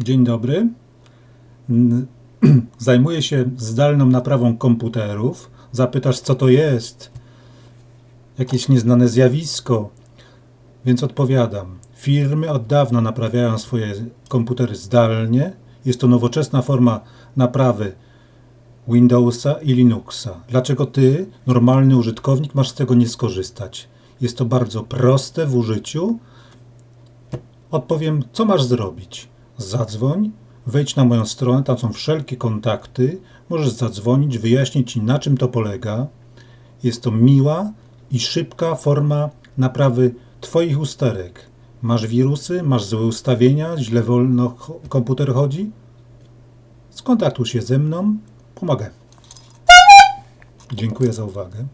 Dzień dobry. Zajmuję się zdalną naprawą komputerów. Zapytasz, co to jest? Jakieś nieznane zjawisko. Więc odpowiadam. Firmy od dawna naprawiają swoje komputery zdalnie. Jest to nowoczesna forma naprawy Windowsa i Linuxa. Dlaczego ty, normalny użytkownik, masz z tego nie skorzystać? Jest to bardzo proste w użyciu. Odpowiem, co masz zrobić? Zadzwoń, wejdź na moją stronę, tam są wszelkie kontakty. Możesz zadzwonić, wyjaśnić ci, na czym to polega. Jest to miła i szybka forma naprawy Twoich usterek. Masz wirusy, masz złe ustawienia, źle wolno komputer chodzi? Skontaktuj się ze mną, pomogę. Dziękuję za uwagę.